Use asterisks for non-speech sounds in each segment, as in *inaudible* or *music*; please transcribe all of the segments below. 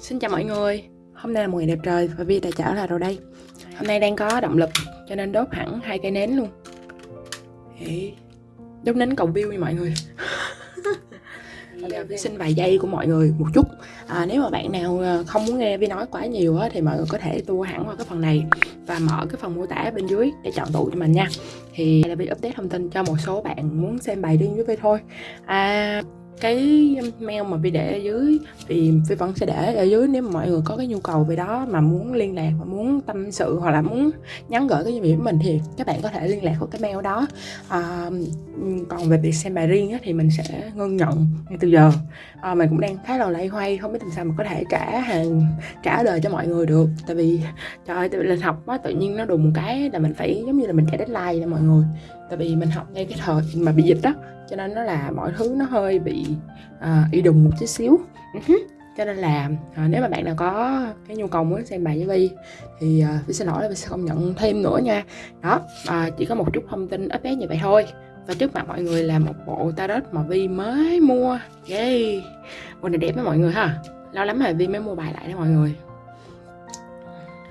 Xin chào mọi người. Hôm nay là một ngày đẹp trời và Vi đã trở lại rồi đây. Hôm nay đang có động lực cho nên đốt hẳn hai cây nến luôn. Đốt nến cầu view nha mọi người. *laughs* Bây giờ Vi xin vài giây của mọi người một chút. À, Nếu mà bạn nào ờ, không muốn nghe Vi nói quá nhiều á, thì mọi người có thể tua hẳn vào cái phần này Và mở cái phần mô tả bên dưới để chọn tụ cho mình nha. Thì là Vi update thông tin cho một số bạn muốn xem bài riêng với Vi thôi. À, cái um, mail mà Vi để ở dưới thì Vi vẫn sẽ để ở dưới nếu mà mọi người có cái nhu cầu về đó mà muốn liên lạc và muốn tâm sự hoặc là muốn nhắn gửi cái gì với mình thì các bạn có thể liên lạc qua cái mail đó. À, còn về việc xem bài riêng á, thì mình sẽ ngưng nhận ngay từ giờ. À, mình cũng đang khá là lay hoay không biết làm sao mà có thể trả hàng trả lời cho mọi người được. Tại vì trời ơi tại vì học á tự nhiên nó đùng một cái là mình phải giống như là mình trả deadline cho mọi người tại vì mình học ngay cái thời mà bị dịch đó cho nên nó là mọi thứ nó hơi bị uh, y đùng một chút xíu. Uh-huh. cho nên là uh, nếu mà bạn nào có cái nhu cầu muốn xem bài với Vi thì uh, Vi xin lỗi là Vi sẽ không nhận thêm nữa nha. Đó uh, chỉ có một chút thông tin update như vậy thôi. Và trước mặt mọi người là một bộ tarot mà Vi mới mua. Yay! Bộ này đẹp với mọi người ha. Lâu lắm rồi Vi mới mua bài lại đó mọi người.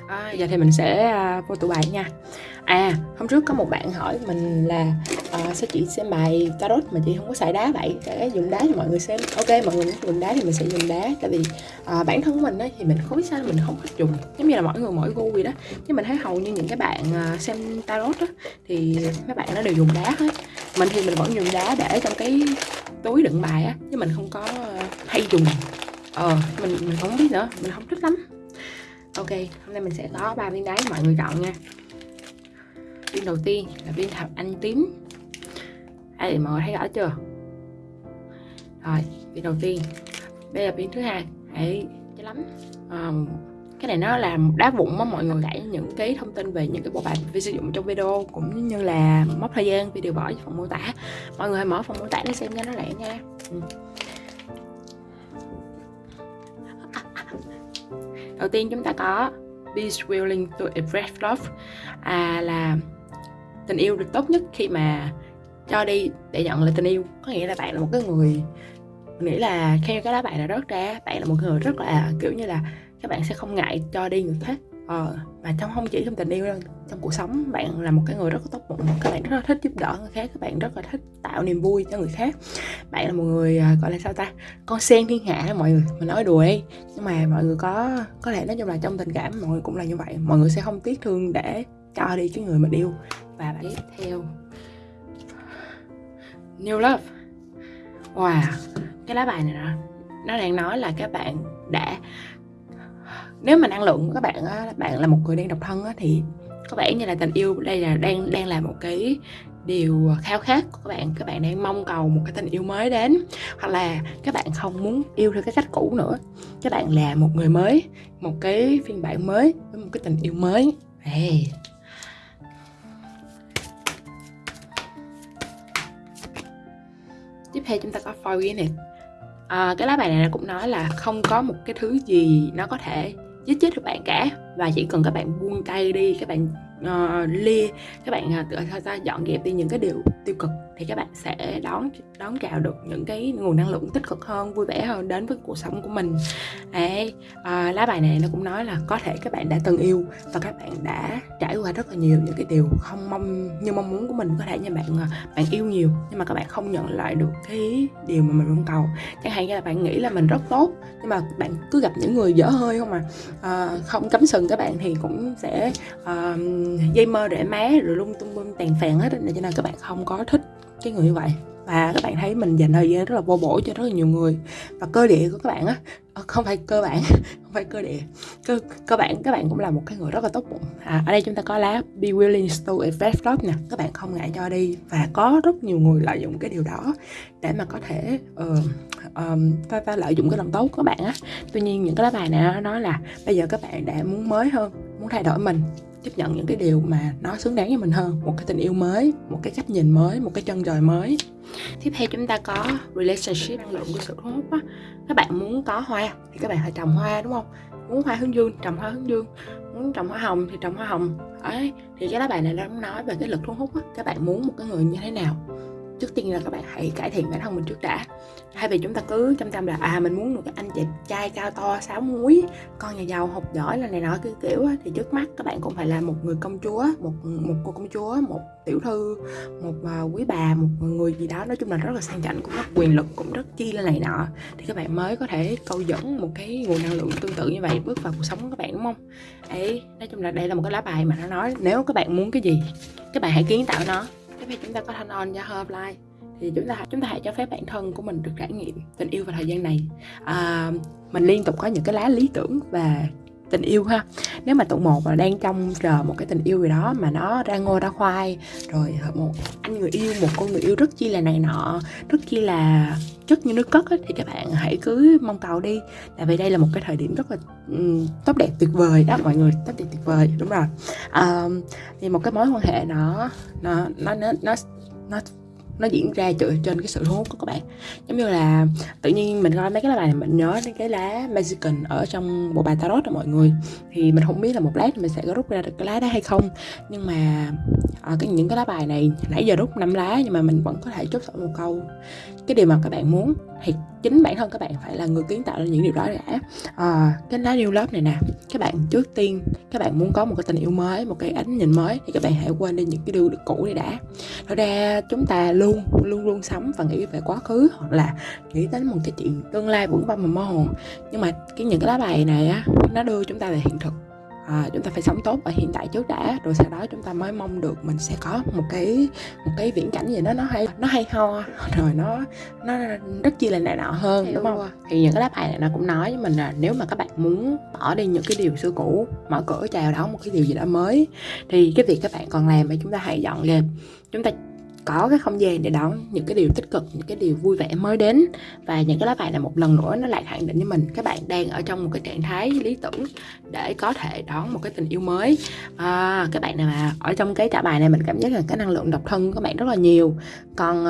À, giờ thì mình sẽ uh, vô tủ bài nha À. à. Hôm trước có một bạn hỏi mình là uh, sao chị xem bài tarot mà chị không có xài đá vậy? Để dùng đá cho mọi người xem. Ok mọi người muốn dùng đá thì mình sẽ dùng đá. Tại vì uh, bản thân của mình ấy, thì mình không biết sao mình không thích dùng. Giống như là mỗi người mỗi gu vậy đó. Nhưng mình thấy hầu như những cái bạn uh, xem tarot đó, thì mấy bạn nó đều dùng đá hết. Mình thì mình vẫn dùng đá để trong cái túi đựng bài á chứ mình không có hay dùng. Ờ mình mình không biết nữa. Mình không thích lắm. Ok hôm nay mình sẽ có ba viên đá mọi người chọn nha viên đầu tiên là viên thạch anh tím. Ai mọi người thấy rõ chưa? Rồi viên đầu tiên. Đây là viên thứ hai. Hãy cho lắm. À, cái này nó là đá vụn mà mọi người gãy những cái thông tin về những cái bộ bài vi sử dụng trong video cũng như là mất thời gian video bỏ vào phần mô tả. Mọi người hãy mở phần mô tả để xem cho nó lẹ nha. Ừ. đầu tiên chúng ta có Be willing to express love. À là tình yêu được tốt nhất khi mà cho đi để nhận lại tình yêu. Có nghĩa là bạn là một cái người nghĩ là khi cái đó bạn là rớt ra, bạn là một người rất là, kiểu như là, các bạn sẽ không ngại cho đi người khác ờ mà trong không chỉ trong tình yêu đâu, trong cuộc sống, bạn là một cái người rất là tốt bụng, các bạn rất là thích giúp đỡ người khác, các bạn rất là thích tạo niềm vui cho người khác. Bạn là một người à, gọi là sao ta, con sen thiên hạ mọi người, mình nói đùa ấy. Nhưng mà mọi người có có lẽ nói chung là trong tình cảm mọi người cũng là như vậy, mọi người sẽ không tiếc thương để cho đi cái người mình yêu và bạn tiếp theo. New Love. Wow Cái lá bài này đó, Nó đang nói là các bạn đã Nếu mà năng lượng của các bạn á, Bạn là một người đang độc thân á, Thì có vẻ như là tình yêu đây là đang đang là một cái điều khao khát của các bạn. Các bạn đang mong cầu một cái tình yêu mới đến hoặc là các bạn không muốn yêu theo cái cách cũ nữa. Các bạn là một người mới một cái phiên bản mới với một cái tình yêu mới. Hey. Tiếp theo chúng ta có forget it à, cái lá bài này cũng nói là không có một cái thứ gì nó có thể giết chết được bạn cả và chỉ cần các bạn buông tay đi các bạn ờ, uh, lia các bạn uh, ta dọn dẹp đi những cái điều tiêu cực thì các bạn sẽ đón đón chào được những cái nguồn năng lượng tích cực hơn vui vẻ hơn đến với cuộc sống của mình. Đấy uh, lá bài này nó cũng nói là có thể các bạn đã từng yêu và các bạn đã trải qua rất là nhiều những cái điều không mong như mong muốn của mình. Có thể như bạn bạn yêu nhiều nhưng mà các bạn không nhận lại được cái điều mà mình mong cầu. Chẳng hạn như là bạn nghĩ là mình rất tốt nhưng mà bạn cứ gặp những người dở hơi không mà uh, không cấm sừng các bạn thì cũng sẽ uh, dây mơ rễ má rồi lung tung bum tàn phèn hết cho nên các bạn không có thích cái người như vậy. Và các bạn thấy mình dành thời gian rất là vô bổ cho rất là nhiều người. Và cơ địa của các bạn á ờ, không phải cơ bản *laughs* không phải cơ địa. Cơ cơ bản các bạn cũng là một cái người rất là tốt bụng. À, ở đây chúng ta có lá be willing to invest love nè. Các bạn không ngại cho đi. Và có rất nhiều người lợi dụng cái điều đó để mà có thể uh, um, ta, ta lợi dụng cái lòng tốt của các bạn á. Tuy nhiên những cái lá bài này nó nói là bây giờ các bạn đã muốn mới hơn muốn thay đổi mình chấp nhận những cái điều mà nó xứng đáng với mình hơn. Một cái tình yêu mới một cái cách nhìn mới một cái chân trời mới. Tiếp theo chúng ta có relationship năng lượng của sự thu hút á. Các bạn muốn có hoa thì các bạn phải trồng hoa đúng không? Muốn hoa hướng dương trồng hoa hướng dương muốn trồng hoa hồng thì trồng hoa hồng. Ấy thì cái lá bài này nó nói về cái lực thu hút á. Các bạn muốn một cái người như thế nào? Trước tiên là các bạn hãy cải thiện bản thân mình trước đã. Thay vì chúng ta cứ chăm chăm là à mình muốn một cái anh chị trai cao to sáu múi con nhà giàu học giỏi là này nọ kiểu kiểu thì trước mắt các bạn cũng phải là một người công chúa một một cô công chúa một tiểu thư một uh, quý bà một người gì đó. Nói chung là rất là sang chảnh cũng rất quyền lực cũng rất chi là này nọ. Thì các bạn mới có thể câu dẫn một cái nguồn năng lượng tương tự như vậy bước vào cuộc sống của các bạn đúng không? Ấy nói chung là đây là một cái lá bài mà nó nói nếu các bạn muốn cái gì các bạn hãy kiến tạo nó cái chúng ta có thanh on hợp Herbalife thì chúng ta chúng ta hãy cho phép bản thân của mình được trải nghiệm tình yêu vào thời gian này. À, mình liên tục có những cái lá lý tưởng và tình yêu ha. Nếu mà tụ một là đang trong chờ một cái tình yêu gì đó mà nó ra ngô ra khoai rồi một anh người yêu một con người yêu rất chi là này nọ rất chi là chất như nước cất ấy, thì các bạn hãy cứ mong cầu đi. Tại vì đây là một cái thời điểm rất là um, tốt đẹp tuyệt vời đó mọi người tốt đẹp tuyệt vời đúng rồi. Um, thì một cái mối quan hệ nó nó nó nó nó, nó nó diễn ra dựa trên cái sự thu hút của các bạn. Giống như là tự nhiên mình coi mấy cái lá bài này, mình nhớ đến cái lá Mexican ở trong bộ bài tarot đó mọi người. Thì mình không biết là một lát mình sẽ có rút ra được cái lá đó hay không. Nhưng mà ở cái những cái lá bài này nãy giờ rút năm lá nhưng mà mình vẫn có thể chốt sổ một câu. Cái điều mà các bạn muốn thì chính bản thân các bạn phải là người kiến tạo ra những điều đó đã. À, cái lá new love này nè các bạn trước tiên các bạn muốn có một cái tình yêu mới một cái ánh nhìn mới thì các bạn hãy quên đi những cái điều cũ đi đã. Thật ra chúng ta luôn luôn luôn sống và nghĩ về quá khứ hoặc là nghĩ đến một cái chuyện tương lai vững vàng và mơ hồ. Nhưng mà cái những cái lá bài này á nó đưa chúng ta về hiện thực à, chúng ta phải sống tốt ở hiện tại trước đã rồi sau đó chúng ta mới mong được mình sẽ có một cái một cái viễn cảnh gì đó nó hay nó hay ho *laughs* rồi nó nó rất chi là nạ nọ hơn Hiểu đúng không rồi. thì những cái lá bài này nó cũng nói với mình là nếu mà các bạn muốn bỏ đi những cái điều xưa cũ mở cửa chào đón một cái điều gì đó mới thì cái việc các bạn còn làm là chúng ta hãy dọn dẹp chúng ta có cái không gian để đón những cái điều tích cực những cái điều vui vẻ mới đến. Và những cái lá bài này một lần nữa nó lại khẳng định với mình các bạn đang ở trong một cái trạng thái lý tưởng để có thể đón một cái tình yêu mới. À, các bạn nào mà ở trong cái trả bài này mình cảm giác là cái năng lượng độc thân của các bạn rất là nhiều. Còn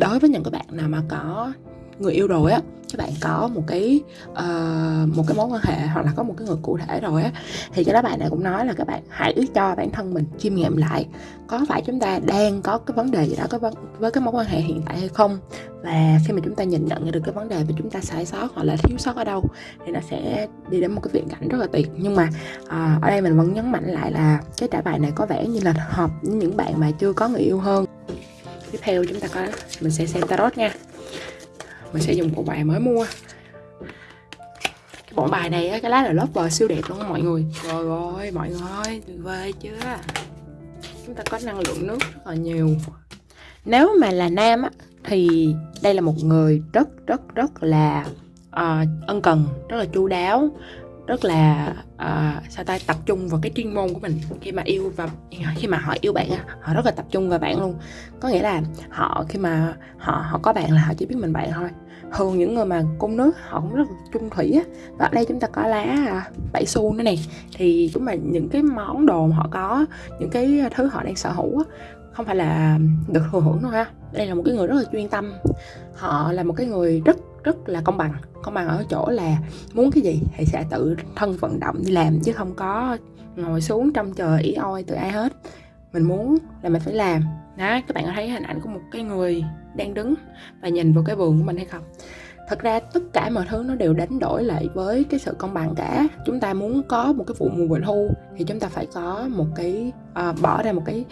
đối với những các bạn nào mà có người yêu rồi á các bạn có một cái uh, một cái mối quan hệ hoặc là có một cái người cụ thể rồi á thì cái đó bạn này cũng nói là các bạn hãy cho bản thân mình chiêm nghiệm lại có phải chúng ta đang có cái vấn đề gì đó có vấn, với cái mối quan hệ hiện tại hay không? Và khi mà chúng ta nhìn nhận được cái vấn đề mà chúng ta sai sót hoặc là thiếu sót ở đâu thì nó sẽ đi đến một cái viễn cảnh rất là tuyệt. Nhưng mà uh, ở đây mình vẫn nhấn mạnh lại là cái trả bài này có vẻ như là hợp với những bạn mà chưa có người yêu hơn. Tiếp theo chúng ta có mình sẽ xem tarot nha mình sẽ dùng bộ bài mới mua. Cái bộ bài này cái lá là lớp bờ siêu đẹp luôn mọi người. Rồi rồi mọi người ơi tuyệt vời chưa? Chúng ta có năng lượng nước rất là nhiều. Nếu mà là nam á thì đây là một người rất rất rất là uh, ân cần rất là chu đáo rất là uh, sao ta tập trung vào cái chuyên môn của mình. Khi mà yêu và khi mà họ yêu bạn họ rất là tập trung vào bạn luôn. Có nghĩa là họ khi mà họ họ có bạn là họ chỉ biết mình bạn thôi thường những người mà cung nước họ cũng rất là trung thủy á. Và ở đây chúng ta có lá à, bảy xu nữa nè. Thì chúng mà những cái món đồ mà họ có, những cái thứ họ đang sở hữu á, không phải là được thừa hưởng đâu ha đây là một cái người rất là chuyên tâm. Họ là một cái người rất rất là công bằng. Công bằng ở chỗ là muốn cái gì thì sẽ tự thân vận động đi làm chứ không có ngồi xuống trong chờ ý oi từ ai hết. Mình muốn là mình phải làm. Đó, các bạn có thấy hình ảnh của một cái người đang đứng và nhìn vào cái vườn của mình hay không. Thật ra tất cả mọi thứ nó đều đánh đổi lại với cái sự công bằng cả. Chúng ta muốn có một cái vụ mùa bội thu thì chúng ta phải có một cái uh, bỏ ra một cái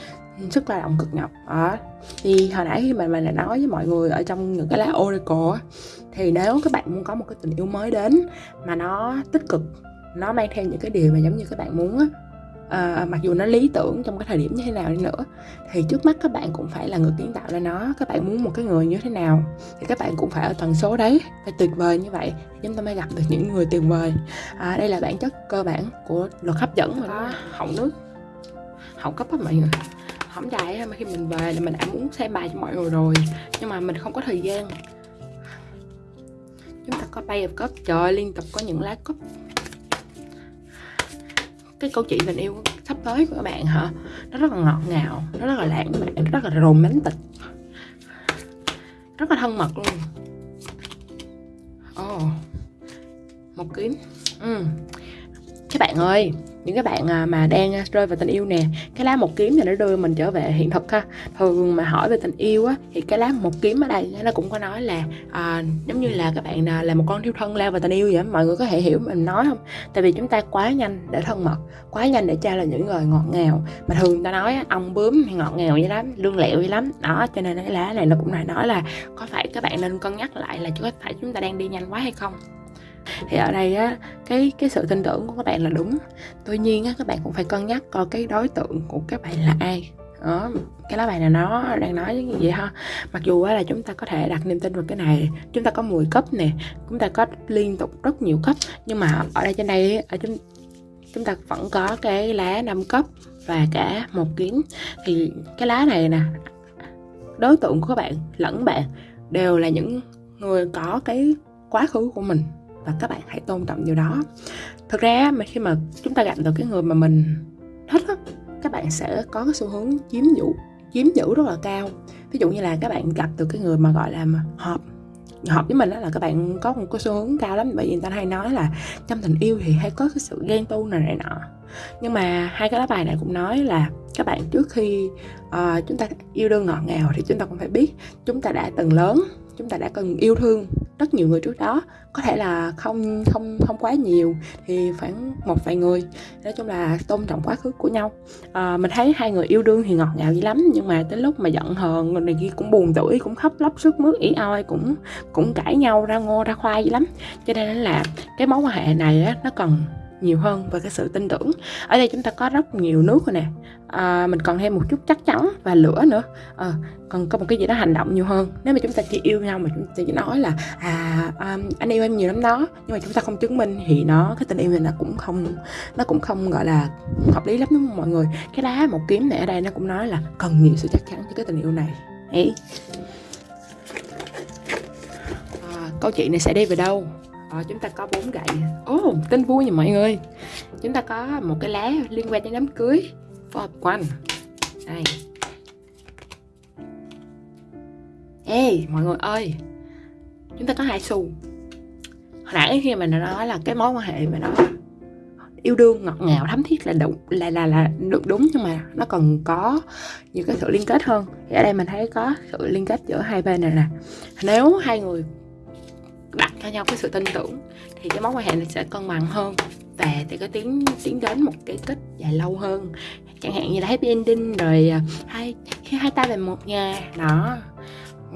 sức lao động cực nhọc. À, thì hồi nãy khi mà mình đã nói với mọi người ở trong những cái lá oracle thì nếu các bạn muốn có một cái tình yêu mới đến mà nó tích cực nó mang theo những cái điều mà giống như các bạn muốn á à, mặc dù nó lý tưởng trong cái thời điểm như thế nào đi nữa thì trước mắt các bạn cũng phải là người kiến tạo ra nó. Các bạn muốn một cái người như thế nào thì các bạn cũng phải ở tần số đấy phải tuyệt vời như vậy chúng ta mới gặp được những người tuyệt vời. À, đây là bản chất cơ bản của luật hấp dẫn mà đó họng nước. Họng cấp á mọi người. Hỏng dài mà khi mình về là mình đã muốn xem bài cho mọi người rồi nhưng mà mình không có thời gian. Chúng ta có bay of cup trời liên tục có những lá cúp cái câu chuyện tình yêu sắp tới của các bạn hả? Nó rất là ngọt ngào nó rất là lãng mạn nó rất là romantic. Rất là thân mật luôn. Ồ oh, một kiếm. Ừ. các bạn ơi những cái bạn à, mà đang à, rơi vào tình yêu nè cái lá một kiếm thì nó đưa mình trở về hiện thực ha. Thường mà hỏi về tình yêu á thì cái lá một kiếm ở đây nó cũng có nói là à, giống như là các bạn à, là một con thiêu thân lao vào tình yêu vậy mọi người có thể hiểu mình nói không? Tại vì chúng ta quá nhanh để thân mật quá nhanh để trao là những người ngọt ngào. Mà thường ta nói ông bướm thì ngọt ngào vậy lắm lương lẹo vậy lắm. Đó cho nên cái lá này nó cũng lại nói là có phải các bạn nên cân nhắc lại là có phải chúng ta đang đi nhanh quá hay không? Thì ở đây á, cái cái sự tin tưởng của các bạn là đúng. Tuy nhiên á, các bạn cũng phải cân nhắc coi cái đối tượng của các bạn là ai. Đó, cái lá bài này nó đang nói như vậy ha? Mặc dù á là chúng ta có thể đặt niềm tin vào cái này, chúng ta có 10 cấp nè, chúng ta có liên tục rất nhiều cấp, nhưng mà ở đây trên đây ở chúng chúng ta vẫn có cái lá 5 cấp và cả một kiếm thì cái lá này nè, đối tượng của các bạn, lẫn bạn đều là những người có cái quá khứ của mình và các bạn hãy tôn trọng điều đó. Thực ra mà khi mà chúng ta gặp được cái người mà mình thích á các bạn sẽ có cái xu hướng chiếm giữ chiếm giữ rất là cao. Ví dụ như là các bạn gặp được cái người mà gọi là hợp hợp với mình đó là các bạn có một cái xu hướng cao lắm. Bởi vì người ta hay nói là trong tình yêu thì hay có cái sự ghen tu này này nọ. Nhưng mà hai cái lá bài này cũng nói là các bạn trước khi uh, chúng ta yêu đương ngọt ngào thì chúng ta cũng phải biết chúng ta đã từng lớn chúng ta đã cần yêu thương rất nhiều người trước đó. Có thể là không không không quá nhiều thì khoảng một vài người. Nói chung là tôn trọng quá khứ của nhau. À, mình thấy hai người yêu đương thì ngọt ngào dữ lắm nhưng mà tới lúc mà giận hờn người này kia cũng buồn tuổi cũng khóc lóc sức mướt ỉ oi cũng cũng cãi nhau ra ngô ra khoai dữ lắm. Cho nên là cái mối quan hệ này á nó cần nhiều hơn và cái sự tin tưởng. Ở đây chúng ta có rất nhiều nước rồi nè. À, mình còn thêm một chút chắc chắn và lửa nữa. À, còn có một cái gì đó hành động nhiều hơn. Nếu mà chúng ta chỉ yêu nhau mà chúng ta chỉ nói là à um, anh yêu em nhiều lắm đó. Nhưng mà chúng ta không chứng minh thì nó cái tình yêu này nó cũng không nó cũng không gọi là hợp lý lắm đúng không mọi người? Cái đá một kiếm này ở đây nó cũng nói là cần nhiều sự chắc chắn cho cái tình yêu này. Ấy à, ờ, câu chuyện này sẽ đi về đâu? Ờ, chúng ta có bốn gậy. Ồ oh, tin vui nha mọi người. Chúng ta có một cái lá liên quan đến đám cưới. For one đây. Ê mọi người ơi. Chúng ta có hai xu. Hồi nãy khi mà nó nói là cái mối quan hệ mà nó yêu đương ngọt ngào thấm thiết là đúng là là là được đúng nhưng mà nó còn có nhiều cái sự liên kết hơn. Thì ở đây mình thấy có sự liên kết giữa hai bên này nè. Nếu hai người đặt cho nhau cái sự tin tưởng, thì cái mối quan hệ này sẽ cân bằng hơn và thì có tiến tiến đến một cái kết dài lâu hơn. Chẳng hạn như là happy ending rồi à, hai khi hai ta về một nhà, đó.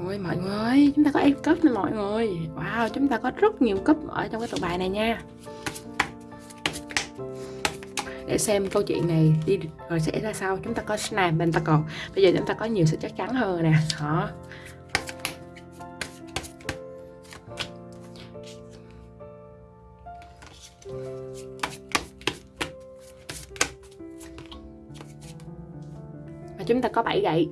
Ôi, mọi người chúng ta có em cấp nè mọi người. Wow, chúng ta có rất nhiều cấp ở trong cái tụ bài này nha. Để xem câu chuyện này đi rồi sẽ ra sao. Chúng ta có Snap còn. bây giờ chúng ta có nhiều sự chắc chắn hơn nè, đó. Và chúng ta có 7 gậy.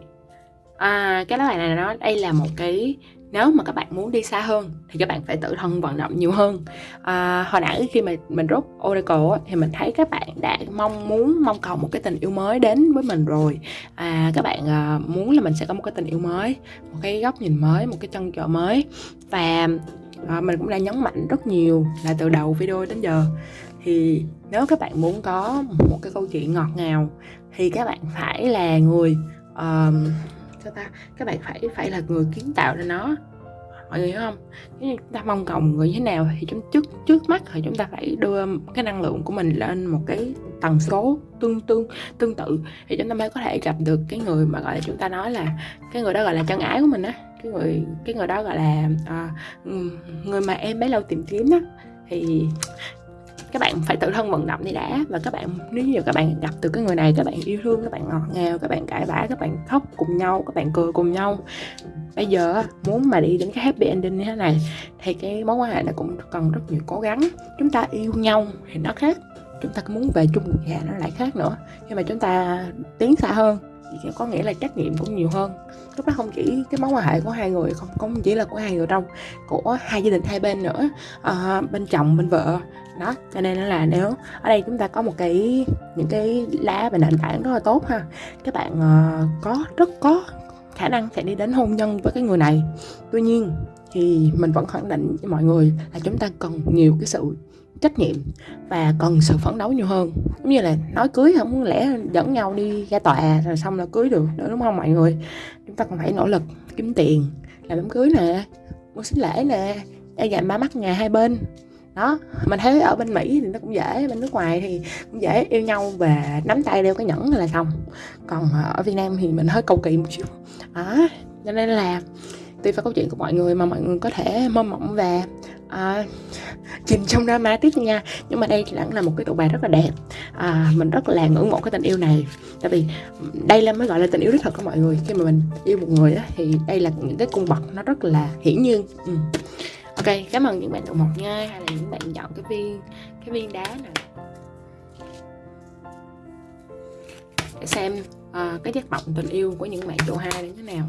À, cái lá bài này nó đây là một cái nếu mà các bạn muốn đi xa hơn thì các bạn phải tự thân vận động nhiều hơn. À, hồi nãy khi mà mình rút oracle thì mình thấy các bạn đã mong muốn mong cầu một cái tình yêu mới đến với mình rồi. À, các bạn à, muốn là mình sẽ có một cái tình yêu mới một cái góc nhìn mới một cái chân chỗ mới. Và à, mình cũng đã nhấn mạnh rất nhiều là từ đầu video đến giờ. Thì nếu các bạn muốn có một cái câu chuyện ngọt ngào thì các bạn phải là người uh, sao ta? Các bạn phải phải là người kiến tạo ra nó. Mọi người hiểu không? Nếu như chúng ta mong cầu người như thế nào thì chúng trước trước mắt thì chúng ta phải đưa cái năng lượng của mình lên một cái tần số tương tương tương tự thì chúng ta mới có thể gặp được cái người mà gọi là chúng ta nói là cái người đó gọi là chân ái của mình á cái người cái người đó gọi là à, người mà em bấy lâu tìm kiếm á thì các bạn phải tự thân vận động đi đã. Và các bạn nếu như các bạn gặp từ cái người này các bạn yêu thương các bạn ngọt ngào các bạn cãi vã các bạn khóc cùng nhau các bạn cười cùng nhau. Bây giờ muốn mà đi đến cái happy ending như thế này thì cái mối quan hệ này cũng cần rất nhiều cố gắng. Chúng ta yêu nhau thì nó khác chúng ta muốn về chung một nhà nó lại khác nữa. Nhưng mà chúng ta tiến xa hơn thì có nghĩa là trách nhiệm cũng nhiều hơn. Lúc đó không chỉ cái mối quan hệ của hai người không không chỉ là của hai người đâu của hai gia đình hai bên nữa à, bên chồng bên vợ. Đó cho nên là nếu ở đây chúng ta có một cái những cái lá và nền tảng rất là tốt ha. Các bạn uh, có rất có khả năng sẽ đi đến hôn nhân với cái người này. Tuy nhiên thì mình vẫn khẳng định với mọi người là chúng ta cần nhiều cái sự trách nhiệm và cần sự phấn đấu nhiều hơn. Giống như là nói cưới không muốn lẽ dẫn nhau đi ra tòa, rồi xong là cưới được, nữa, đúng không mọi người? Chúng ta còn phải nỗ lực kiếm tiền, làm đám cưới nè, mua sinh lễ nè e dành ba mắt nhà hai bên. Đó, mình thấy ở bên mỹ thì nó cũng dễ, bên nước ngoài thì cũng dễ yêu nhau và nắm tay đeo cái nhẫn là xong. Còn ở việt nam thì mình hơi cầu kỳ một chút. Đó, cho nên là tùy vào câu chuyện của mọi người mà mọi người có thể mơ mộng và à, chìm trong drama tiếp nha. Nhưng mà đây vẫn là một cái tụ bài rất là đẹp. À, mình rất là ngưỡng mộ cái tình yêu này. Tại vì đây là mới gọi là tình yêu đích thực của mọi người. Khi mà mình yêu một người đó, thì đây là những cái cung bậc nó rất là hiển nhiên. Ừ. ok cảm ơn những bạn tụ một nha hay là những bạn chọn cái viên cái viên đá này để xem uh, cái chất động tình yêu của những bạn tụ hai như thế nào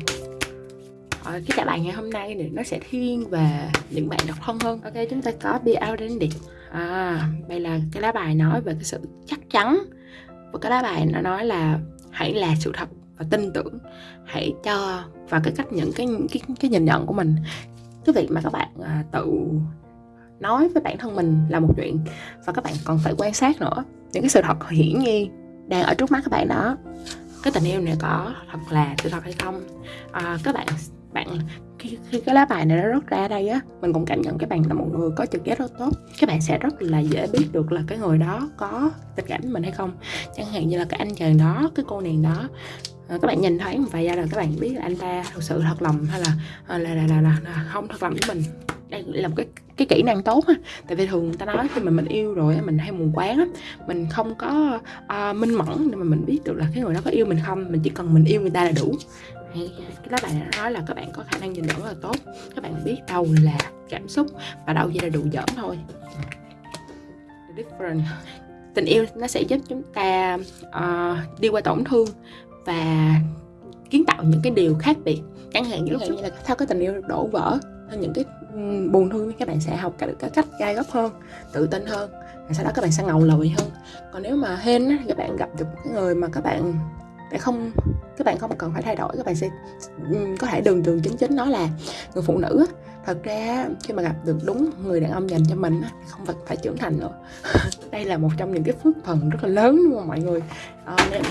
cái trả bài ngày hôm nay thì nó sẽ thiên về những bạn độc thân hơn. Ok chúng ta có be authentic à đây là cái lá bài nói về cái sự chắc chắn. Và cái lá bài nó nói là hãy là sự thật và tin tưởng. Hãy cho và cái cách những cái cái cái nhìn nhận của mình. Cái việc mà các bạn à, tự nói với bản thân mình là một chuyện và các bạn còn phải quan sát nữa. Những cái sự thật hiển nhiên đang ở trước mắt các bạn đó. Cái tình yêu này có thật là sự thật hay không? À, các bạn bạn khi, khi cái lá bài này nó rớt ra đây á mình cũng cảm nhận các bạn là một người có trực giác rất tốt. Các bạn sẽ rất là dễ biết được là cái người đó có tình cảm với mình hay không. Chẳng hạn như là cái anh chàng đó cái cô nàng đó. À, các bạn nhìn thấy một vài giây là các bạn biết là anh ta thực sự thật lòng hay là là là, là, là, là không thật lòng với mình. Đây là một cái cái kỹ năng tốt á tại vì thường người ta nói khi mà mình yêu rồi mình hay mù quáng á mình không có uh, minh mẫn để mà mình biết được là cái người đó có yêu mình không. Mình chỉ cần mình yêu người ta là đủ hay cái lá bài này nói là các bạn có khả năng nhìn nhận rất là tốt. Các bạn biết đâu là cảm xúc và đâu chỉ là đủ giỡn thôi. The different. Tình yêu nó sẽ giúp chúng ta uh, đi qua tổn thương và kiến tạo những cái điều khác biệt. Chẳng hạn như, như là theo cái tình yêu đổ vỡ những cái buồn thương các bạn sẽ học được cái cách gai góc hơn tự tin hơn và sau đó các bạn sẽ ngầu lòi hơn. Còn nếu mà hên á, các bạn gặp được cái người mà các bạn để không các bạn không cần phải thay đổi các bạn sẽ ừ, có thể đường đường chính chính nói là người phụ nữ thật ra khi mà gặp được đúng người đàn ông dành cho mình không phải phải trưởng thành nữa. *laughs* Đây là một trong những cái phước phần rất là lớn luôn mọi người. À, nên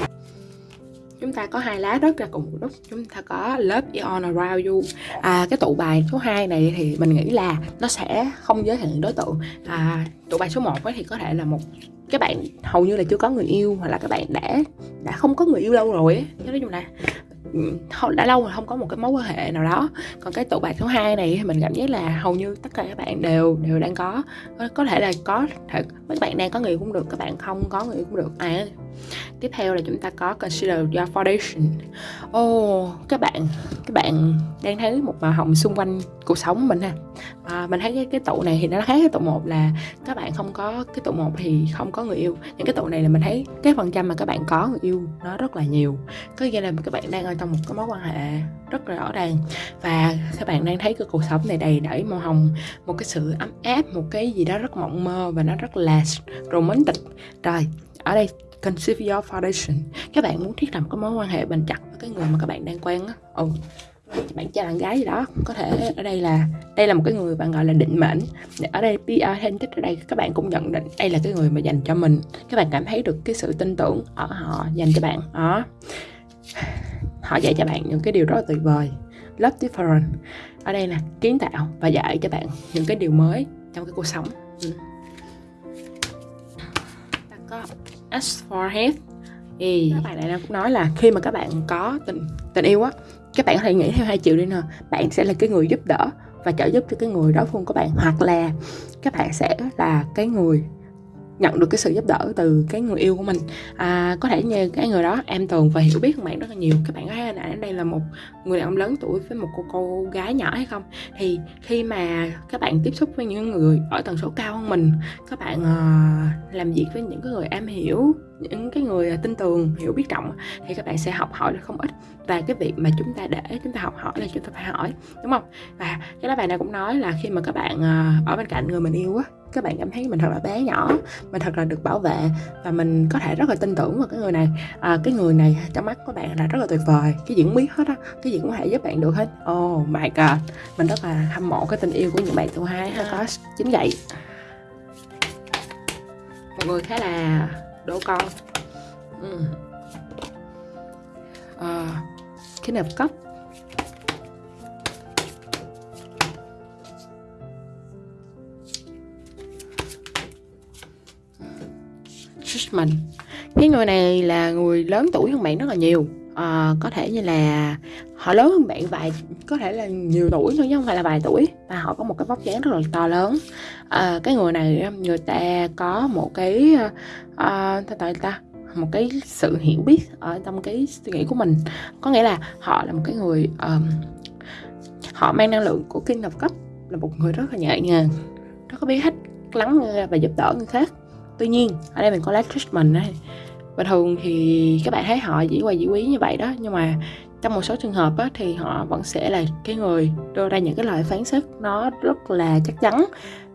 chúng ta có hai lá đất ra cùng một lúc. Chúng ta có love lớp Eon Around You. À, cái tụ bài số 2 này thì mình nghĩ là nó sẽ không giới hạn đối tượng. À, tụ bài số 1 thì có thể là một các bạn, hầu như là chưa có người yêu hoặc là các bạn đã đã không có người yêu lâu rồi ấy. nói chung là đã lâu rồi không có một cái mối quan hệ nào đó. Còn cái tụ bài số 2 này thì mình cảm giác là hầu như tất cả các bạn đều đều đang có có thể là có thể các bạn đang có người cũng được các bạn không có người cũng được. À tiếp theo là chúng ta có consider your foundation. Ô oh, các bạn các bạn đang thấy một màu hồng xung quanh cuộc sống mình ha. À, mình thấy cái, cái tụ này thì nó khác cái tụ một là các bạn không có cái tụ một thì không có người yêu. Những cái tụ này là mình thấy cái phần trăm mà các bạn có người yêu nó rất là nhiều. Có nghĩa là các bạn đang ở trong một cái mối quan hệ rất là rõ ràng. Và các bạn đang thấy, cái cuộc sống này đầy đẩy màu hồng, một cái sự ấm áp, một cái gì đó rất mộng mơ và nó rất là romantic. Rồi, ở đây conceive your foundation. Các bạn muốn thiết lập cái mối quan hệ bền chặt với cái người mà các bạn đang quen á. Ừ bạn trai, bạn gái gì đó, có thể ở đây là đây là một cái người bạn gọi là định mệnh. Ở đây PR authentic, ở đây các bạn cũng nhận định đây là cái người mà dành cho mình. Các bạn cảm thấy được cái sự tin tưởng ở họ, dành cho bạn. Đó họ dạy cho bạn những cái điều rất là tuyệt vời. Love different. Ở đây là kiến tạo và dạy cho bạn những cái điều mới trong cái cuộc sống. Ừ. ta có as for head thì các bạn này cũng nói là khi mà các bạn có tình tình yêu á, các bạn có thể nghĩ theo hai chiều đi nè. Bạn sẽ là cái người giúp đỡ và trợ giúp cho cái người đối phương của bạn, hoặc là các bạn sẽ là cái người nhận được cái sự giúp đỡ từ cái người yêu của mình. À, có thể như cái người đó em tường và hiểu biết hơn bạn rất là nhiều. Các bạn có thấy là đây là một người đàn ông lớn tuổi với một cô cô gái nhỏ hay không? Thì khi mà các bạn tiếp xúc với những người ở tần số cao hơn mình các bạn uh, làm việc với những cái người em hiểu những cái người tin tường hiểu biết trọng thì các bạn sẽ học hỏi được không ít. Và cái việc mà chúng ta để chúng ta học hỏi là chúng ta phải hỏi đúng không? Và cái lá bài này cũng nói là khi mà các bạn uh, ở bên cạnh người mình yêu á các bạn cảm thấy mình thật là bé nhỏ mình thật là được bảo vệ và mình có thể rất là tin tưởng vào cái người này. À, cái người này trong mắt của bạn là rất là tuyệt vời cái gì cũng biết hết á cái gì cũng có thể giúp bạn được hết. Oh my god mình rất là hâm mộ cái tình yêu của những bạn tuổi hai ha có chính vậy. Một người khá là đổ con. Ừ. à, cái nẹp cấp Judgment. Cái người này là người lớn tuổi hơn bạn rất là nhiều à, có thể như là họ lớn hơn bạn vài có thể là nhiều tuổi thôi chứ không phải là vài tuổi. Và họ có một cái vóc dáng rất là to lớn. À, cái người này người ta có một cái à, ta ta một cái sự hiểu biết ở trong cái suy nghĩ của mình. Có nghĩa là họ là một cái người um, họ mang năng lượng của kinh of cấp là một người rất là nhẹ nhàng rất có biết hết lắng nghe và giúp đỡ người khác. Tuy nhiên ở đây mình có lá treatment này và thường thì các bạn thấy họ dĩ hòa dĩ quý như vậy đó nhưng mà trong một số trường hợp á, thì họ vẫn sẽ là cái người đưa ra những cái lời phán xét nó rất là chắc chắn.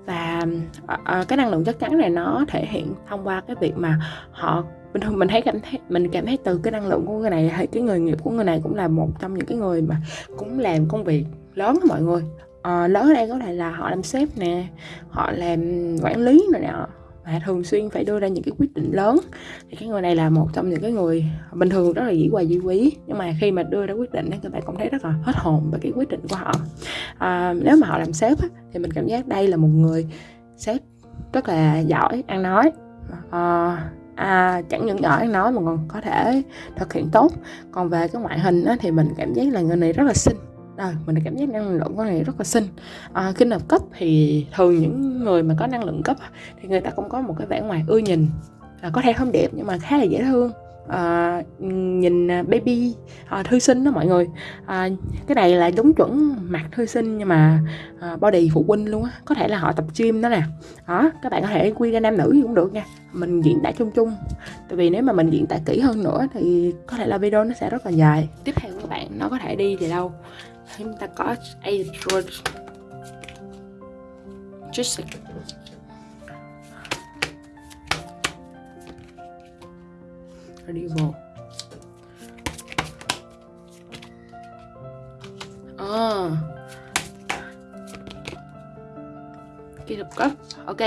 Và uh, cái năng lượng chắc chắn này nó thể hiện thông qua cái việc mà họ bình thường mình thấy cảm thấy mình cảm thấy từ cái năng lượng của người này hay cái người nghiệp của người này cũng là một trong những cái người mà cũng làm công việc lớn đó mọi người. Uh, lớn ở đây có thể là họ làm sếp nè họ làm quản lý này nè mà thường xuyên phải đưa ra những cái quyết định lớn. Thì cái người này là một trong những cái người bình thường rất là dĩ hòa dĩ quý. Nhưng mà khi mà đưa ra quyết định thì các bạn cũng thấy rất là hết hồn về cái quyết định của họ. À, nếu mà họ làm sếp á, thì mình cảm giác đây là một người sếp rất là giỏi ăn nói. À, à, chẳng những giỏi ăn nói mà còn có thể thực hiện tốt. Còn về cái ngoại hình á, thì mình cảm giác là người này rất là xinh à, mình cảm giác năng lượng của này rất là xinh. À, kinh hợp cấp thì thường những người mà có năng lượng cấp thì người ta cũng có một cái vẻ ngoài ưa nhìn. À, có thể không đẹp nhưng mà khá là dễ thương. À, nhìn à, baby à, thư sinh đó mọi người. À, cái này là đúng chuẩn mặt thư sinh nhưng mà à, body phụ huynh luôn á. Có thể là họ tập gym đó nè. Đó các bạn có thể quy ra nam nữ gì cũng được nha. Mình diễn tả chung chung. Tại vì nếu mà mình diễn tả kỹ hơn nữa thì có thể là video nó sẽ rất là dài. Tiếp theo các bạn nó có thể đi thì đâu chúng ta có Android just đi Medieval à. kỳ lục cấp. Ok.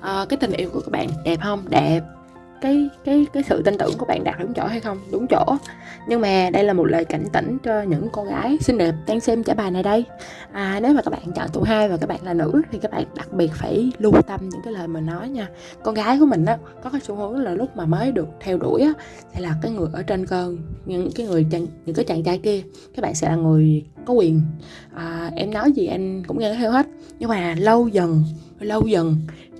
À, cái tình yêu của các bạn đẹp không? Đẹp cái cái cái sự tin tưởng của bạn đạt đúng chỗ hay không? Đúng chỗ. Nhưng mà đây là một lời cảnh tỉnh cho những cô gái xinh đẹp đang xem trả bài này đây. À, nếu mà các bạn chọn tụ hai và các bạn là nữ thì các bạn đặc biệt phải lưu tâm những cái lời mình nói nha. Con gái của mình á có cái xu hướng là lúc mà mới được theo đuổi á sẽ là cái người ở trên cơn những cái người chàng, những cái chàng trai kia. Các bạn sẽ là người có quyền. À, em nói gì anh cũng nghe theo hết. Nhưng mà lâu dần lâu dần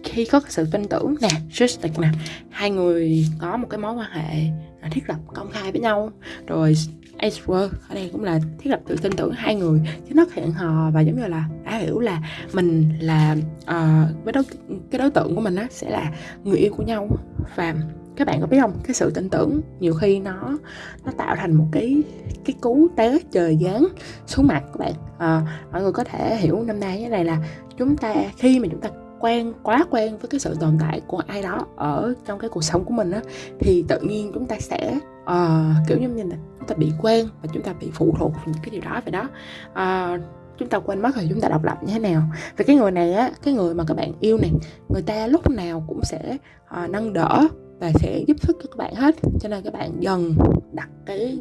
khi có sự tin tưởng nè trust nè hai người có một cái mối quan hệ à, thiết lập công khai với nhau. Rồi Ezra ở đây cũng là thiết lập sự tin tưởng hai người chứ nó hẹn hò và giống như là đã hiểu là mình là ờ, uh, với đối, cái đối tượng của mình á sẽ là người yêu của nhau. Và các bạn có biết không cái sự tin tưởng nhiều khi nó nó tạo thành một cái cái cú té trời giáng xuống mặt các bạn. À, mọi người có thể hiểu năm nay cái này là chúng ta khi mà chúng ta quen quá quen với cái sự tồn tại của ai đó ở trong cái cuộc sống của mình á thì tự nhiên chúng ta sẽ uh, kiểu như là chúng ta bị quen và chúng ta bị phụ thuộc vào những cái điều đó vậy đó. Uh, chúng ta quên mất rồi chúng ta độc lập như thế nào. Và cái người này á cái người mà các bạn yêu này người ta lúc nào cũng sẽ uh, nâng đỡ và sẽ giúp sức cho các bạn hết. Cho nên các bạn dần đặt cái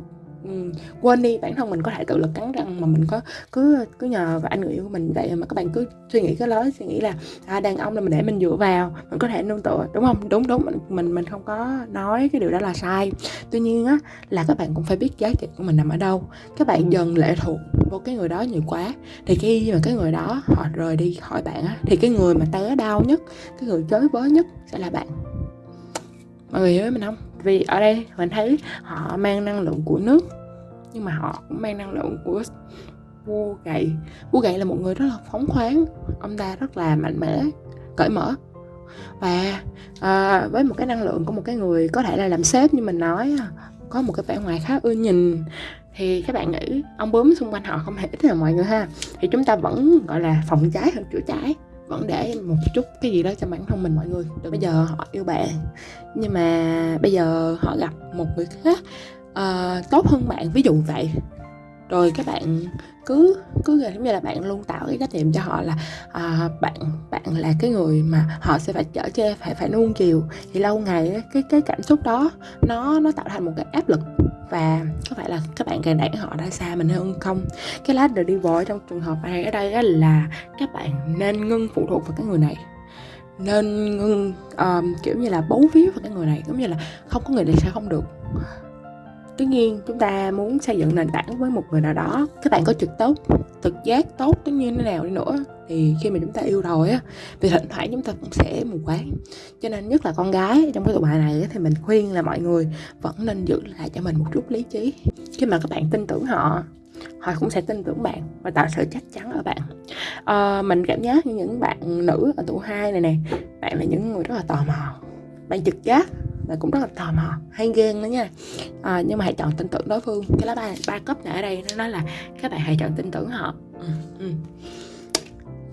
Ừ, quên đi bản thân mình có thể tự lực cắn răng mà mình có cứ cứ nhờ vào anh người yêu của mình vậy mà các bạn cứ suy nghĩ cái lối suy nghĩ là à, đàn ông là mình để mình dựa vào mình có thể nương tựa đúng không? Đúng đúng mình mình mình không có nói cái điều đó là sai. Tuy nhiên á là các bạn cũng phải biết giá trị của mình nằm ở đâu. Các bạn dần lệ thuộc vô cái người đó nhiều quá thì khi mà cái người đó họ rời đi khỏi bạn á thì cái người mà té đau nhất cái người chới với nhất sẽ là bạn. Mọi người hiểu mình không vì ở đây mình thấy họ mang năng lượng của nước nhưng mà họ cũng mang năng lượng của vua gậy vua gậy là một người rất là phóng khoáng ông ta rất là mạnh mẽ cởi mở. Và à, với một cái năng lượng của một cái người có thể là làm sếp như mình nói à, có một cái vẻ ngoài khá ưa nhìn thì các bạn nghĩ ông bướm xung quanh họ không hề ít là mọi người ha. Thì chúng ta vẫn gọi là phòng cháy hơn chữa cháy vẫn để một chút cái gì đó cho bản thân mình mọi người. Được bây giờ họ yêu bạn. Nhưng mà bây giờ họ gặp một người khác uh, tốt hơn bạn. Ví dụ vậy rồi các bạn cứ cứ giống như là bạn luôn tạo cái trách nhiệm cho họ là à, bạn bạn là cái người mà họ sẽ phải chở che phải phải nuông chiều. Thì lâu ngày cái cái cảm xúc đó nó nó tạo thành một cái áp lực. Và có phải là các bạn càng đẩy họ ra xa mình hơn không? Cái lá đi vội trong trường hợp này ở đây là các bạn nên ngưng phụ thuộc vào cái người này. Nên ngưng um, kiểu như là bấu víu vào cái người này giống như là không có người này sẽ không được tuy nhiên chúng ta muốn xây dựng nền tảng với một người nào đó các bạn có trực tốt thực giác tốt tất nhiên thế nào đi nữa thì khi mà chúng ta yêu rồi á thì thỉnh thoảng chúng ta cũng sẽ mù quáng. Cho nên nhất là con gái trong cái tụi bài này thì mình khuyên là mọi người vẫn nên giữ lại cho mình một chút lý trí. Khi mà các bạn tin tưởng họ họ cũng sẽ tin tưởng bạn và tạo sự chắc chắn ở bạn. À, mình cảm giác như những bạn nữ ở tuổi hai này nè bạn là những người rất là tò mò bạn trực giác và cũng rất là tò mò hay ghen đó nha. À, nhưng mà hãy chọn tin tưởng đối phương. Cái lá ba ba cấp này ở đây nó nói là các bạn hãy chọn tin tưởng họ. Ừ, ừ.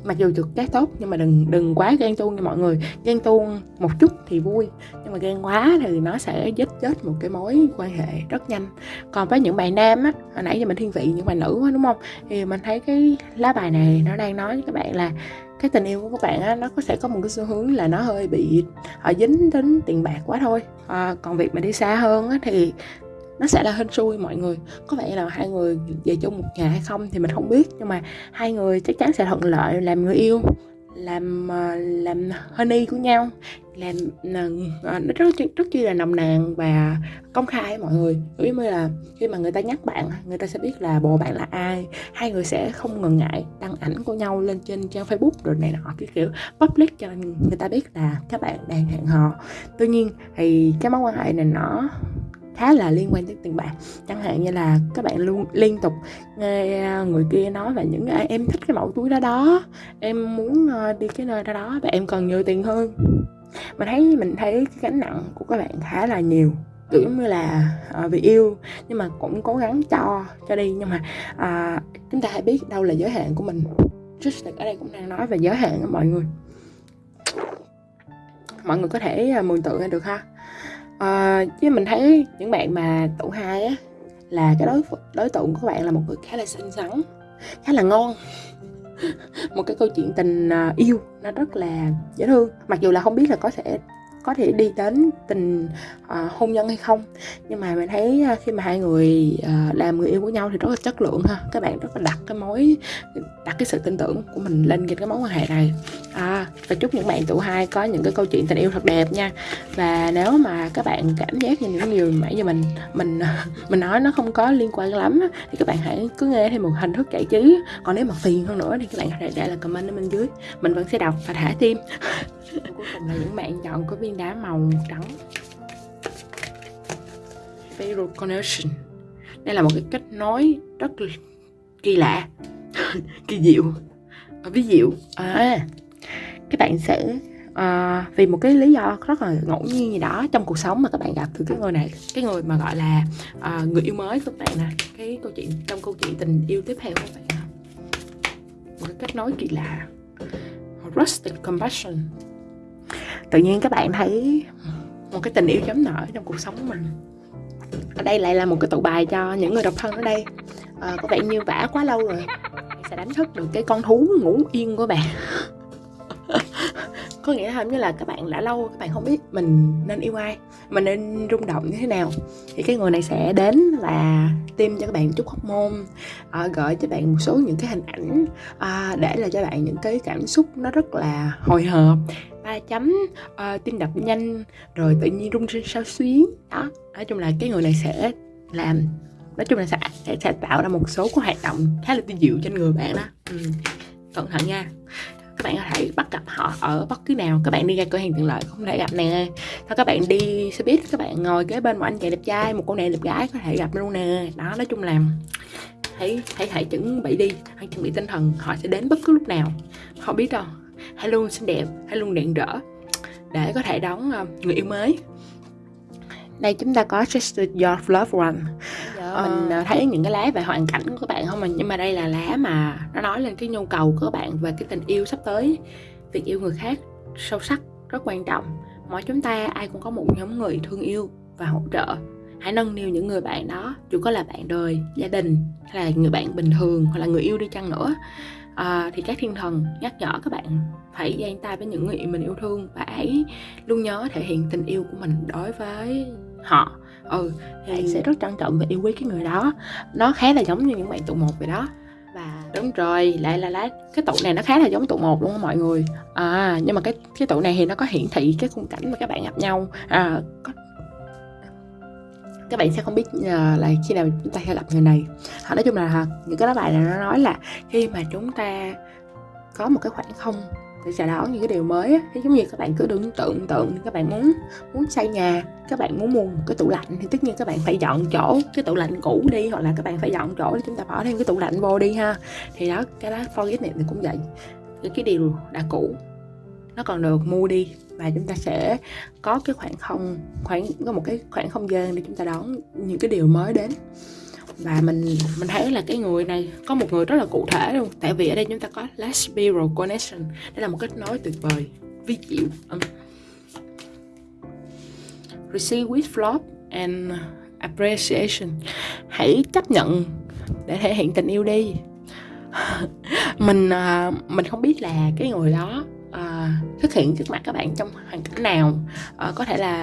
mặc dù được cái tốt nhưng mà đừng đừng quá ghen tuông nha mọi người. Ghen tuông một chút thì vui nhưng mà ghen quá thì nó sẽ giết chết một cái mối quan hệ rất nhanh. Còn với những bạn nam á hồi nãy giờ mình thiên vị những bạn nữ đúng không? Thì mình thấy cái lá bài này nó đang nói với các bạn là cái tình yêu của các bạn á nó có sẽ có một cái xu hướng là nó hơi bị à, dính đến tiền bạc quá thôi. À, còn việc mà đi xa hơn á thì nó sẽ là hên xui mọi người. Có vẻ là hai người về chung một nhà hay không thì mình không biết nhưng mà hai người chắc chắn sẽ thuận lợi làm người yêu làm ờ, làm honey của nhau, làm nó rất rất chi là nồng nàn và công khai mọi người. Giống như là khi mà người ta nhắc bạn người ta sẽ biết là bồ bạn là ai. Hai người sẽ không ngần ngại đăng ảnh của nhau lên trên trang facebook rồi này nọ, cái kiểu public cho người ta biết là các bạn đang hẹn hò. Tuy nhiên thì cái mối quan hệ này nó khá là liên quan tới tiền bạc chẳng hạn như là các bạn luôn liên tục nghe à, người kia nói về những à, em thích cái mẫu túi đó đó em muốn ờ, đi cái nơi đó đó và em cần nhiều tiền hơn. Mình thấy mình thấy cái gánh nặng của các bạn khá là nhiều kiểu như là uh, vì yêu nhưng mà cũng cố gắng cho cho đi. Nhưng mà uh, chúng ta hãy biết đâu là giới hạn của mình. Just ở đây cũng đang nói về giới hạn của mọi người. Mọi người có thể mường tượng ra được ha à, chứ mình thấy những bạn mà tụ hai á là cái đối đối tượng của bạn là một người khá là xinh xắn khá là ngon. *laughs* Một cái câu chuyện tình ờ, yêu nó rất là dễ thương. Mặc dù là không biết là có thể có thể đi đến tình à, hôn nhân hay không. Nhưng mà mình thấy à, khi mà hai người à, làm người yêu của nhau thì rất là chất lượng ha. Các bạn rất là đặt cái mối đặt cái sự tin tưởng của mình lên trên cái mối quan hệ này. À, và chúc những bạn tụ hai có những cái câu chuyện tình yêu thật đẹp nha. Và nếu mà các bạn cảm giác như những điều nãy giờ mình mình *laughs* mình nói nó không có liên quan lắm thì các bạn hãy cứ nghe thêm một hình thức giải trí. Còn nếu mà phiền hơn nữa thì các bạn có thể để lại comment ở bên dưới. Mình vẫn sẽ đọc và thả tim. Cuối cùng là những bạn chọn có viên đá màu trắng. Fatal Connection. Đây là một cái kết nối rất kỳ lạ. *laughs* Kỳ diệu. À, ví dụ. À, các bạn sẽ à, vì một cái lý do rất là ngẫu nhiên gì đó trong cuộc sống mà các bạn gặp từ cái người này cái người mà gọi là à, người yêu mới của các bạn nè. Cái câu chuyện trong câu chuyện tình yêu tiếp theo của các bạn một cái kết nối kỳ lạ. Rustic compassion tự nhiên các bạn thấy một cái tình yêu chấm nở trong cuộc sống của mình. Ở đây lại là một cái tụ bài cho những người độc thân ở đây. À, có vẻ như vả quá lâu rồi. Sẽ đánh thức được cái con thú ngủ yên của bạn. *laughs* Có nghĩa là như là các bạn đã lâu các bạn không biết mình nên yêu ai mình nên rung động như thế nào. Thì cái người này sẽ đến và tiêm cho các bạn chút hormone à, gửi cho bạn một số những cái hình ảnh à, để là cho bạn những cái cảm xúc nó rất là hồi hộp ba chấm uh, tim đập nhanh rồi tự nhiên rung rinh sao xuyến. Đó nói chung là cái người này sẽ làm nói chung là sẽ, sẽ, sẽ tạo ra một số cái hoạt động khá là tiêu diệu trên người bạn đó. Ừ. cẩn thận nha. Các bạn có thể bắt gặp họ ở bất cứ nào các bạn đi ra cửa hàng tiện lợi không thể gặp nè. ถ้ các bạn đi xe buýt các bạn ngồi kế bên một anh chàng đẹp trai một cô nàng đẹp gái có thể gặp luôn nè. Đó nói chung là hãy hãy hãy chuẩn bị đi hãy chuẩn bị tinh thần họ sẽ đến bất cứ lúc nào. Họ biết đâu hãy luôn xinh đẹp. Hãy luôn rạng rỡ để có thể đón uh, người yêu mới. Đây chúng ta có Just Your Love One. Giờ mình uh, thấy những cái lá về hoàn cảnh của các bạn không? Mà nhưng mà đây là lá mà nó nói lên cái nhu cầu của các bạn về cái tình yêu sắp tới. Việc yêu người khác sâu sắc rất quan trọng. Mỗi chúng ta ai cũng có một nhóm người thương yêu và hỗ trợ. Hãy nâng niu những người bạn đó dù có là bạn đời gia đình hay là người bạn bình thường hoặc là người yêu đi chăng nữa à, thì các thiên thần nhắc nhở các bạn phải dang tay với những người mình yêu thương và hãy luôn nhớ thể hiện tình yêu của mình đối với họ. Ừ thì bạn sẽ rất trân trọng và yêu quý cái người đó. Nó khá là giống như những bạn tụ một vậy đó. Và đúng rồi lại là lá cái tụ này nó khá là giống tụ một luôn mọi người. À nhưng mà cái cái tụ này thì nó có hiển thị cái khung cảnh mà các bạn gặp nhau. À có các bạn sẽ không biết uh, là khi nào chúng ta sẽ gặp người này. Họ nói chung là ờ, những cái đó bài này nó nói là khi mà chúng ta có một cái khoảng không để chào đón những cái điều mới thì giống như các bạn cứ tưởng tượng tượng các bạn muốn muốn xây nhà các bạn muốn mua một cái tủ lạnh thì tất nhiên các bạn phải dọn chỗ cái tủ lạnh cũ đi hoặc là các bạn phải dọn chỗ để chúng ta bỏ thêm cái tủ lạnh vô đi ha. Thì đó cái đó forget này thì cũng vậy. Cái, cái điều đã cũ nó còn được mua đi và chúng ta sẽ có cái khoảng không khoảng có một cái khoảng không gian để chúng ta đón những cái điều mới đến. Và mình mình thấy là cái người này có một người rất là cụ thể luôn. Tại vì ở đây chúng ta có last spiral connection. Đây là một kết nối tuyệt vời vi diệu um. receive with love and appreciation. Hãy chấp nhận để thể hiện tình yêu đi. *laughs* Mình uh, mình không biết là cái người đó Ờ, xuất hiện trước mặt các bạn trong hoàn cảnh nào. Uh, có thể là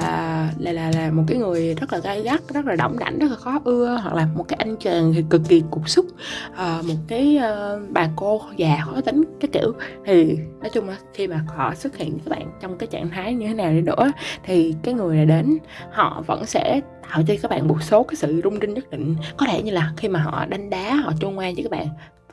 là là là một cái người rất là gay gắt rất là đỏng đảnh rất là khó ưa hoặc là một cái anh chàng thì cực kỳ cục xúc. Uh, một cái uh, bà cô già khó tính cái kiểu. Thì nói chung là khi mà họ xuất hiện các bạn trong cái trạng thái như thế nào đi nữa thì cái người này đến họ vẫn sẽ tạo cho các bạn một số cái sự rung rinh nhất định. Có thể như là khi mà họ đánh đá họ chôn ngoan cho các bạn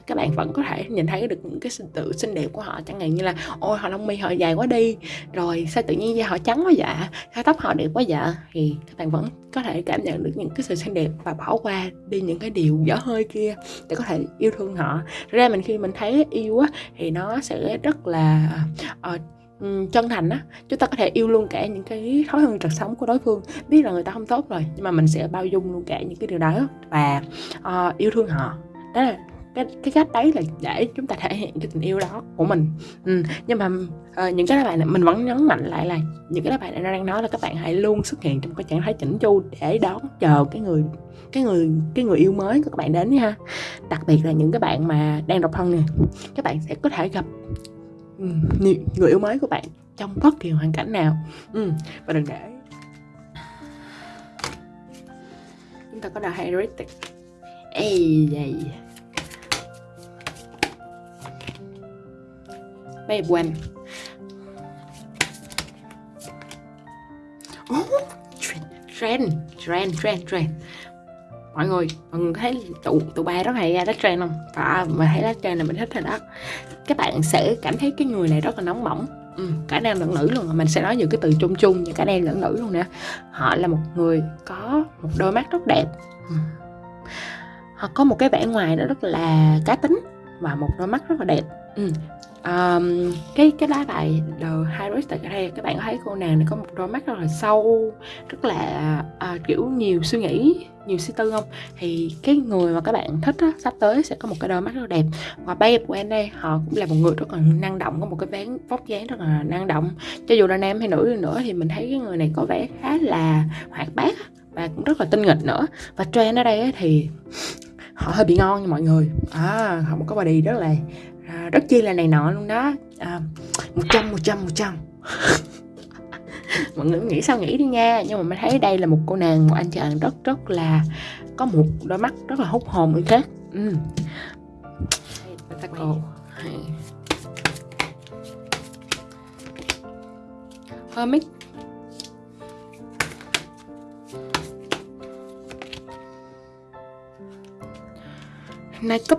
các bạn vẫn có thể nhìn thấy được những cái sự tự xinh đẹp của họ chẳng hạn như là ôi họ lông mi họ dài quá đi rồi sao tự nhiên da họ trắng quá dạ sao tóc họ đẹp quá dạ? Thì các bạn vẫn có thể cảm nhận được những cái sự xinh đẹp và bỏ qua đi những cái điều dở hơi kia để có thể yêu thương họ. Ra mình khi mình thấy yêu á thì nó sẽ rất là uh, chân thành á. Chúng ta có thể yêu luôn cả những cái thói hư trật sống của đối phương biết là người ta không tốt rồi nhưng mà mình sẽ bao dung luôn cả những cái điều đó và uh, yêu thương họ. Đó là cái cái cách đấy là để chúng ta thể hiện cái tình yêu đó của mình ừ. nhưng mà uh, những cái bài này mình vẫn nhấn mạnh lại là những cái bài này nó đang nói là các bạn hãy luôn xuất hiện trong cái trạng thái chỉnh chu để đón chờ cái người cái người cái người yêu mới của các bạn đến ha đặc biệt là những cái bạn mà đang độc thân nè các bạn sẽ có thể gặp ừ, người yêu mới của bạn trong bất kỳ hoàn cảnh nào ừ. và đừng để chúng ta có đào heuristic ê vậy Babe when oh, trend, trend, trend, trend, trend. Mọi người mọi người thấy tụ tụ ba rất hay ra trend không? Và mà thấy đó trend là mình thích rồi đó. Các bạn sẽ cảm thấy cái người này rất là nóng bỏng. Ừ, cả nam lẫn nữ luôn. Mình sẽ nói những cái từ chung chung như cả nam lẫn nữ luôn nè. Họ là một người có một đôi mắt rất đẹp. Ừ. họ có một cái vẻ ngoài nó rất là cá tính và một đôi mắt rất là đẹp. Ừ um, cái cái lá bài The High ở đây các bạn có thấy cô nàng này có một đôi mắt rất là sâu rất là uh, kiểu nhiều suy nghĩ nhiều suy tư không? Thì cái người mà các bạn thích á, sắp tới sẽ có một cái đôi mắt rất là đẹp. Và babe của em đây họ cũng là một người rất là năng động có một cái ván vóc dáng rất là năng động. Cho dù là nam hay nữ đi nữa thì mình thấy cái người này có vẻ khá là hoạt bát và cũng rất là tinh nghịch nữa. Và trend ở đây thì họ hơi bị ngon nha mọi người. À họ có body rất là à, rất chi là này nọ luôn đó. À, một trăm một trăm một trăm. *laughs* Mọi người nghĩ sao nghĩ đi nha. Nhưng mà mình thấy đây là một cô nàng một anh chàng rất rất là có một đôi mắt rất là hút hồn người khác. Ừ. Hermit. Nine cấp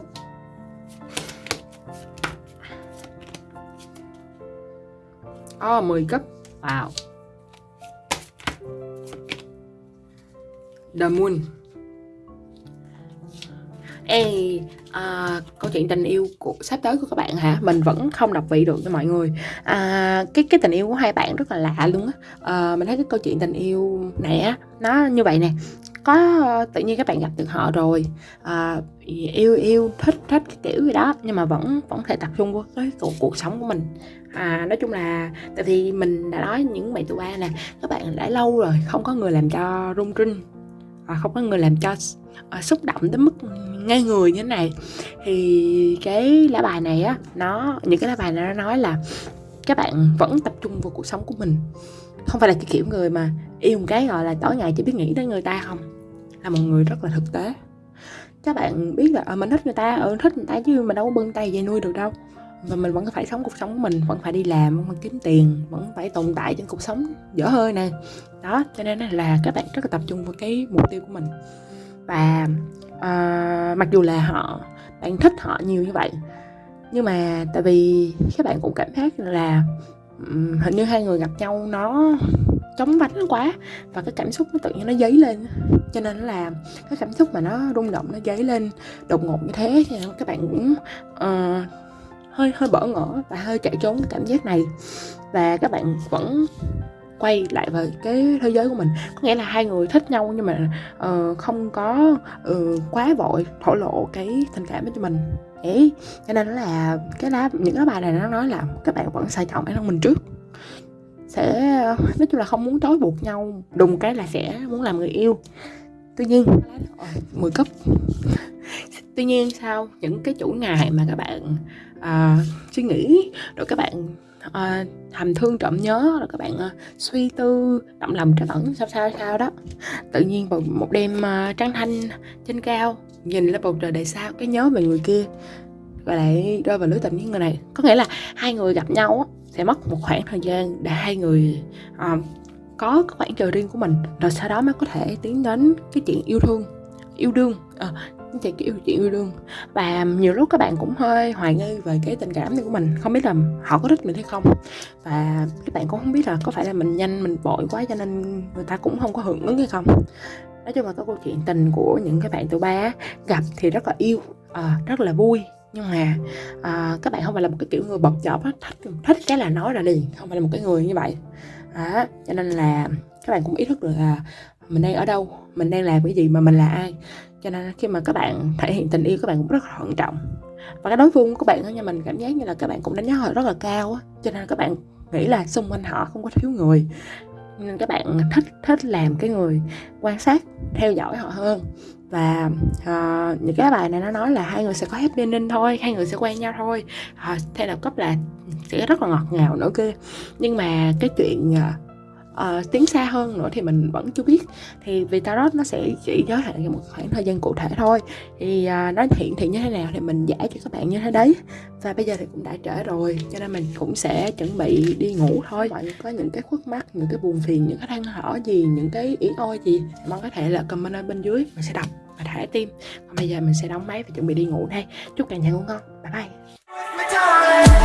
oh, 10 cấp. Wow. The Moon. Ê, à, câu chuyện tình yêu của sắp tới của các bạn hả? Mình vẫn không đọc vị được cho mọi người. À, cái cái tình yêu của hai bạn rất là lạ luôn á. À, mình thấy cái câu chuyện tình yêu này á nó như vậy nè có ờ, tự nhiên các bạn gặp được họ rồi à, yêu yêu thích thích cái kiểu gì đó nhưng mà vẫn vẫn thể tập trung vào cái cuộc, cuộc sống của mình. À nói chung là tại vì mình đã nói những bạn tụi ba nè các bạn đã lâu rồi không có người làm cho rung rinh à, không có người làm cho à, xúc động tới mức ngay người như thế này. Thì cái lá bài này á nó những cái lá bài này nó nói là các bạn vẫn tập trung vào cuộc sống của mình. Không phải là cái kiểu người mà yêu một cái gọi là tối ngày chỉ biết nghĩ đến người ta không là một người rất là thực tế. Các bạn biết là à, mình thích người ta ừ, thích người ta chứ mình đâu có bưng tay về nuôi được đâu. Và mình vẫn phải sống cuộc sống của mình vẫn phải đi làm vẫn phải kiếm tiền vẫn phải tồn tại trên cuộc sống dở hơi nè. Đó cho nên là các bạn rất là tập trung vào cái mục tiêu của mình. Và uh, mặc dù là họ bạn thích họ nhiều như vậy nhưng mà tại vì các bạn cũng cảm giác là um, hình như hai người gặp nhau nó chóng vánh quá. Và cái cảm xúc nó tự nhiên nó dấy lên. Cho nên là cái cảm xúc mà nó rung động nó dấy lên đột ngột như thế thì các bạn cũng uh, hơi hơi bỡ ngỡ và hơi chạy trốn cái cảm giác này. Và các bạn vẫn quay lại về cái thế giới của mình. Có nghĩa là hai người thích nhau nhưng mà uh, không có uh, quá vội thổ lộ cái tình cảm cho mình. Ấy cho nên là cái lá những cái bài này nó nói là các bạn vẫn sai trọng bản thân mình trước sẽ nói chung là không muốn trói buộc nhau. Đùng cái là sẽ muốn làm người yêu. Tuy nhiên mười cấp. Tuy nhiên sau những cái chủ ngày mà các bạn uh, suy nghĩ rồi các bạn uh, thầm thương trộm nhớ rồi các bạn uh, suy tư động lòng trắc ẩn sao sao sao đó. Tự nhiên vào một đêm uh, trăng thanh trên cao nhìn lên bầu trời đầy sao cái nhớ về người kia. Và lại rơi vào lưới tình với người này. Có nghĩa là hai người gặp nhau sẽ mất một khoảng thời gian để hai người um, có cái khoảng trời riêng của mình. Rồi sau đó mới có thể tiến đến cái chuyện yêu thương yêu đương à, chuyện kiểu chuyện yêu đương. Và nhiều lúc các bạn cũng hơi hoài nghi về cái tình cảm này của mình không biết là họ có thích mình hay không. Và các bạn cũng không biết là có phải là mình nhanh mình vội quá cho nên người ta cũng không có hưởng ứng hay không. Nói chung là cái câu chuyện tình của những cái bạn tụi ba gặp thì rất là yêu à, rất là vui nhưng mà à, các bạn không phải là một cái kiểu người bọc chọp á. Thích thích cái là nói ra liền không phải là một cái người như vậy. À, cho nên là các bạn cũng ý thức được là mình đang ở đâu mình đang làm cái gì mà mình là ai. Cho nên khi mà các bạn thể hiện tình yêu các bạn cũng rất là thận trọng. Và cái đối phương của các bạn đó nha mình cảm giác như là các bạn cũng đánh giá họ rất là cao á. Cho nên các bạn nghĩ là xung quanh họ không có thiếu người. Nên các bạn thích thích làm cái người quan sát theo dõi họ hơn và uh, những cái bài này nó nói là hai người sẽ có happy ending thôi hai người sẽ quen nhau thôi. Ờ, uh, theo đạo cấp là sẽ rất là ngọt ngào nữa kia nhưng mà cái chuyện uh, uh, tiến xa hơn nữa thì mình vẫn chưa biết. Thì vì tarot nó sẽ chỉ giới hạn một khoảng thời gian cụ thể thôi. Thì uh, nó hiện thị như thế nào thì mình giải cho các bạn như thế đấy. Và bây giờ thì cũng đã trễ rồi cho nên mình cũng sẽ chuẩn bị đi ngủ thôi. Mọi người có những cái khuất mắt những cái buồn phiền những cái than thở gì những cái ý ôi gì mong có thể là comment ở bên dưới mình sẽ đọc và thả tim. Còn bây giờ mình sẽ đóng máy và chuẩn bị đi ngủ đây. Chúc cả nhà ngủ ngon. Bye bye.